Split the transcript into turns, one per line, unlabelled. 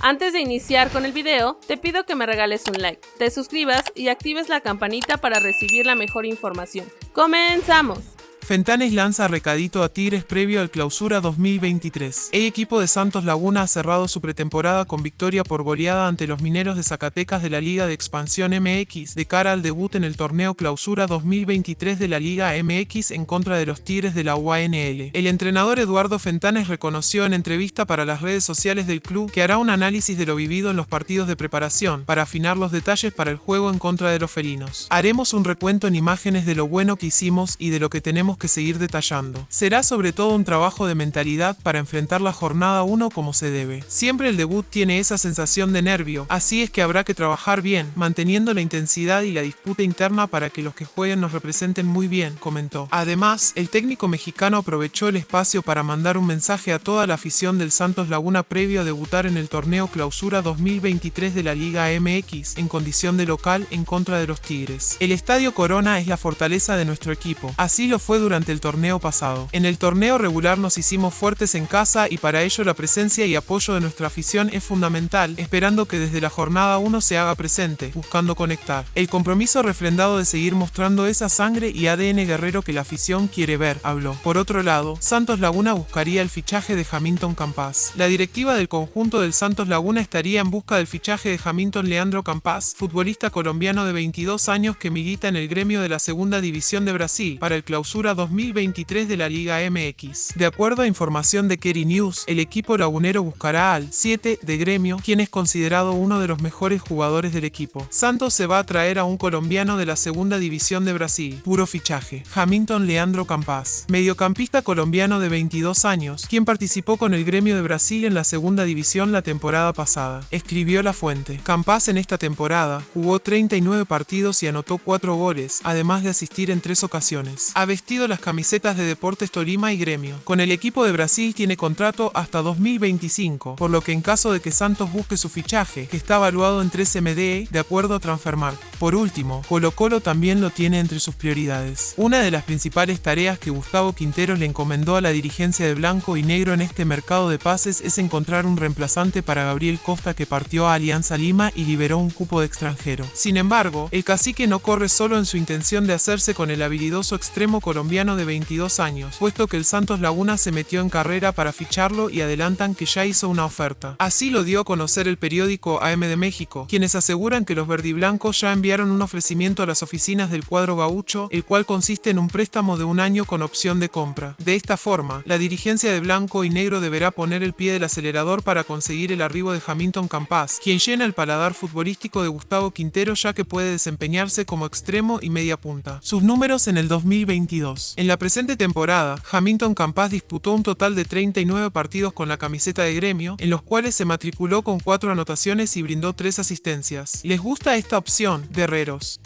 Antes de iniciar con el video, te pido que me regales un like, te suscribas y actives la campanita para recibir la mejor información. ¡Comenzamos!
Fentanes lanza recadito a Tigres previo al clausura 2023. El equipo de Santos Laguna ha cerrado su pretemporada con victoria por goleada ante los mineros de Zacatecas de la Liga de Expansión MX de cara al debut en el torneo clausura 2023 de la Liga MX en contra de los Tigres de la UANL. El entrenador Eduardo Fentanes reconoció en entrevista para las redes sociales del club que hará un análisis de lo vivido en los partidos de preparación para afinar los detalles para el juego en contra de los felinos. Haremos un recuento en imágenes de lo bueno que hicimos y de lo que tenemos que seguir detallando. Será sobre todo un trabajo de mentalidad para enfrentar la jornada 1 como se debe. Siempre el debut tiene esa sensación de nervio, así es que habrá que trabajar bien, manteniendo la intensidad y la disputa interna para que los que jueguen nos representen muy bien, comentó. Además, el técnico mexicano aprovechó el espacio para mandar un mensaje a toda la afición del Santos Laguna previo a debutar en el torneo Clausura 2023 de la Liga MX en condición de local en contra de los Tigres. El Estadio Corona es la fortaleza de nuestro equipo, así lo fue durante el torneo pasado. En el torneo regular nos hicimos fuertes en casa y para ello la presencia y apoyo de nuestra afición es fundamental, esperando que desde la jornada 1 se haga presente, buscando conectar. El compromiso refrendado de seguir mostrando esa sangre y ADN guerrero que la afición quiere ver, habló. Por otro lado, Santos Laguna buscaría el fichaje de Hamilton Campas. La directiva del conjunto del Santos Laguna estaría en busca del fichaje de Hamilton Leandro Campas, futbolista colombiano de 22 años que milita en el gremio de la segunda división de Brasil, para el clausura 2023 de la Liga MX. De acuerdo a información de Kerry News, el equipo lagunero buscará al 7 de gremio, quien es considerado uno de los mejores jugadores del equipo. Santos se va a traer a un colombiano de la segunda división de Brasil, puro fichaje, Hamilton Leandro Campas, mediocampista colombiano de 22 años, quien participó con el gremio de Brasil en la segunda división la temporada pasada. Escribió la fuente. Campas en esta temporada jugó 39 partidos y anotó 4 goles, además de asistir en 3 ocasiones. Ha vestido las camisetas de Deportes Tolima y Gremio. Con el equipo de Brasil tiene contrato hasta 2025, por lo que en caso de que Santos busque su fichaje, que está evaluado en 13 MDE, de acuerdo a Transfermarkt. Por último, Colo Colo también lo tiene entre sus prioridades. Una de las principales tareas que Gustavo Quintero le encomendó a la dirigencia de Blanco y Negro en este mercado de pases es encontrar un reemplazante para Gabriel Costa que partió a Alianza Lima y liberó un cupo de extranjero. Sin embargo, el cacique no corre solo en su intención de hacerse con el habilidoso extremo colombiano de 22 años, puesto que el Santos Laguna se metió en carrera para ficharlo y adelantan que ya hizo una oferta. Así lo dio a conocer el periódico AM de México, quienes aseguran que los verdiblancos ya enviaron un ofrecimiento a las oficinas del cuadro gaucho, el cual consiste en un préstamo de un año con opción de compra. De esta forma, la dirigencia de blanco y negro deberá poner el pie del acelerador para conseguir el arribo de Hamilton Campas, quien llena el paladar futbolístico de Gustavo Quintero ya que puede desempeñarse como extremo y media punta. Sus números en el 2022. En la presente temporada, Hamilton Campas disputó un total de 39 partidos con la camiseta de gremio, en los cuales se matriculó con 4 anotaciones y brindó 3 asistencias. ¿Les gusta esta opción, guerreros?